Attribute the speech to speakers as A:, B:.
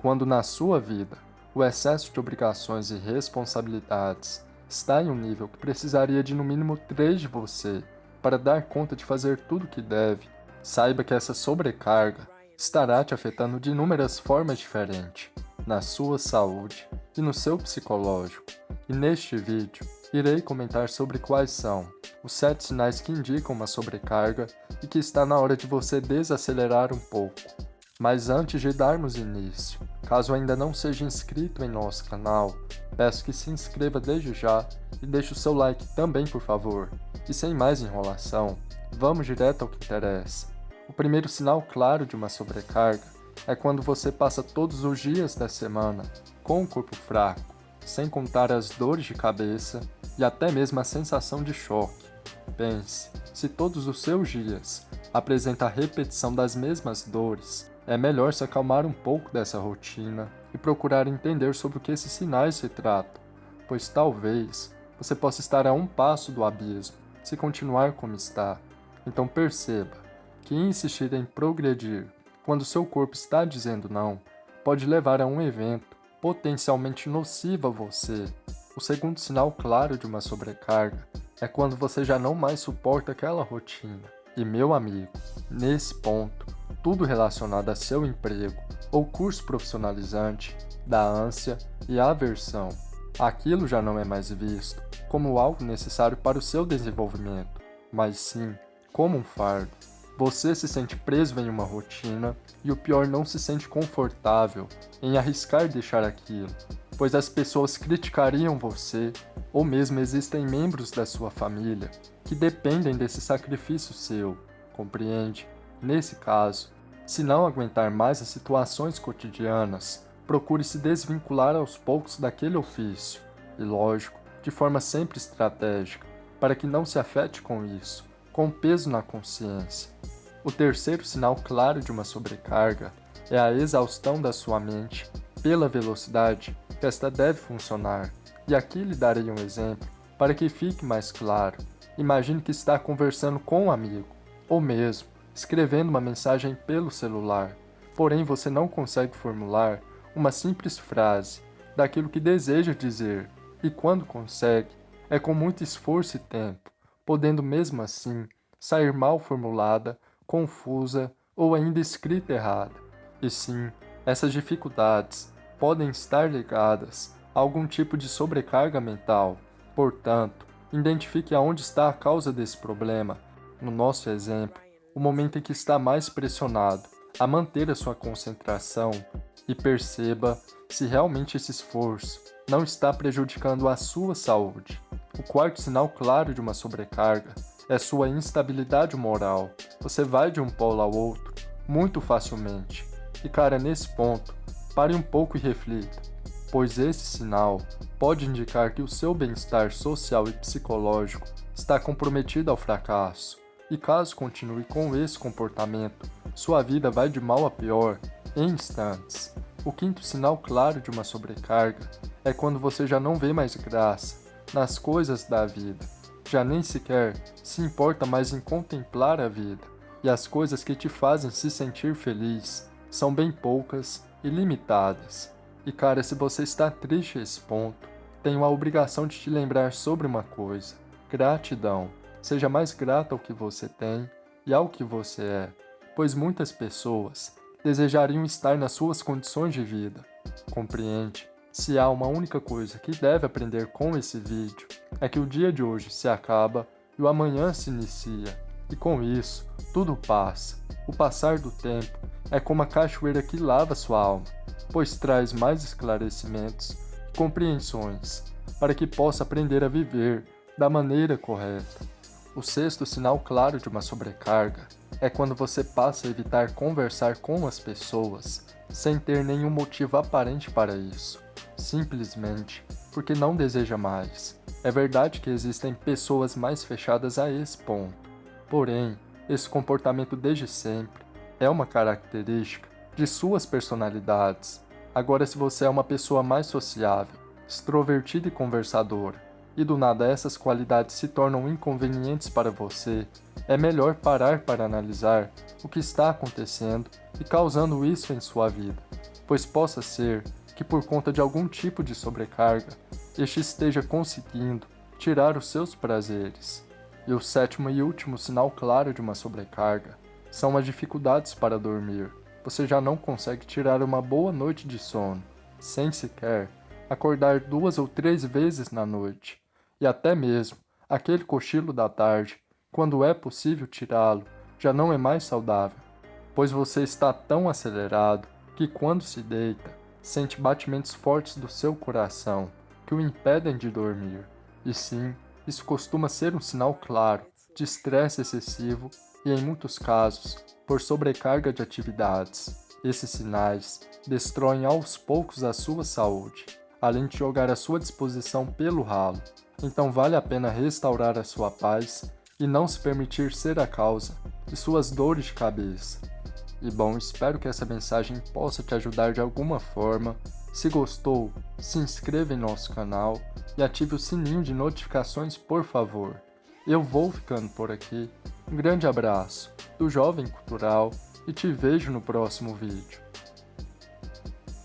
A: quando na sua vida o excesso de obrigações e responsabilidades está em um nível que precisaria de no mínimo três de você para dar conta de fazer tudo o que deve, saiba que essa sobrecarga estará te afetando de inúmeras formas diferentes, na sua saúde e no seu psicológico. E neste vídeo, irei comentar sobre quais são os sete sinais que indicam uma sobrecarga e que está na hora de você desacelerar um pouco. Mas antes de darmos início, caso ainda não seja inscrito em nosso canal, peço que se inscreva desde já e deixe o seu like também por favor. E sem mais enrolação, vamos direto ao que interessa. O primeiro sinal claro de uma sobrecarga é quando você passa todos os dias da semana com o corpo fraco, sem contar as dores de cabeça e até mesmo a sensação de choque. Pense, se todos os seus dias apresenta a repetição das mesmas dores, é melhor se acalmar um pouco dessa rotina e procurar entender sobre o que esses sinais se tratam, pois talvez você possa estar a um passo do abismo se continuar como está. Então perceba, que insistir em progredir quando seu corpo está dizendo não pode levar a um evento potencialmente nocivo a você. O segundo sinal claro de uma sobrecarga é quando você já não mais suporta aquela rotina. E meu amigo, nesse ponto, tudo relacionado a seu emprego ou curso profissionalizante dá ânsia e aversão. Aquilo já não é mais visto como algo necessário para o seu desenvolvimento, mas sim como um fardo. Você se sente preso em uma rotina e o pior não se sente confortável em arriscar deixar aquilo, pois as pessoas criticariam você ou mesmo existem membros da sua família que dependem desse sacrifício seu, compreende? Nesse caso, se não aguentar mais as situações cotidianas, procure se desvincular aos poucos daquele ofício, e lógico, de forma sempre estratégica, para que não se afete com isso, com peso na consciência. O terceiro sinal claro de uma sobrecarga é a exaustão da sua mente pela velocidade que esta deve funcionar. E aqui lhe darei um exemplo para que fique mais claro. Imagine que está conversando com um amigo, ou mesmo escrevendo uma mensagem pelo celular, porém você não consegue formular uma simples frase daquilo que deseja dizer, e quando consegue, é com muito esforço e tempo, podendo mesmo assim sair mal formulada, confusa ou ainda escrita errada. E sim, essas dificuldades podem estar ligadas a algum tipo de sobrecarga mental. Portanto, identifique aonde está a causa desse problema. No nosso exemplo, o momento em que está mais pressionado a manter a sua concentração e perceba se realmente esse esforço não está prejudicando a sua saúde. O quarto sinal claro de uma sobrecarga é sua instabilidade moral. Você vai de um polo ao outro muito facilmente. E cara, nesse ponto, pare um pouco e reflita, pois esse sinal pode indicar que o seu bem-estar social e psicológico está comprometido ao fracasso. E caso continue com esse comportamento, sua vida vai de mal a pior em instantes. O quinto sinal claro de uma sobrecarga é quando você já não vê mais graça nas coisas da vida, já nem sequer se importa mais em contemplar a vida, e as coisas que te fazem se sentir feliz são bem poucas e limitadas. E cara, se você está triste a esse ponto, tenho a obrigação de te lembrar sobre uma coisa: gratidão. Seja mais grato ao que você tem e ao que você é, pois muitas pessoas desejariam estar nas suas condições de vida. Compreende? Se há uma única coisa que deve aprender com esse vídeo, é que o dia de hoje se acaba e o amanhã se inicia, e com isso, tudo passa. O passar do tempo é como a cachoeira que lava sua alma, pois traz mais esclarecimentos e compreensões, para que possa aprender a viver da maneira correta. O sexto sinal claro de uma sobrecarga é quando você passa a evitar conversar com as pessoas sem ter nenhum motivo aparente para isso simplesmente porque não deseja mais. É verdade que existem pessoas mais fechadas a esse ponto, porém, esse comportamento desde sempre é uma característica de suas personalidades. Agora, se você é uma pessoa mais sociável, extrovertida e conversadora, e do nada essas qualidades se tornam inconvenientes para você, é melhor parar para analisar o que está acontecendo e causando isso em sua vida pois possa ser que por conta de algum tipo de sobrecarga, este esteja conseguindo tirar os seus prazeres. E o sétimo e último sinal claro de uma sobrecarga são as dificuldades para dormir. Você já não consegue tirar uma boa noite de sono, sem sequer acordar duas ou três vezes na noite, e até mesmo aquele cochilo da tarde, quando é possível tirá-lo, já não é mais saudável, pois você está tão acelerado que quando se deita, sente batimentos fortes do seu coração que o impedem de dormir. E sim, isso costuma ser um sinal claro de estresse excessivo e, em muitos casos, por sobrecarga de atividades. Esses sinais destroem aos poucos a sua saúde, além de jogar a sua disposição pelo ralo. Então vale a pena restaurar a sua paz e não se permitir ser a causa de suas dores de cabeça. E bom, espero que essa mensagem possa te ajudar de alguma forma. Se gostou, se inscreva em nosso canal e ative o sininho de notificações, por favor. Eu vou ficando por aqui. Um grande abraço do Jovem Cultural e te vejo no próximo vídeo.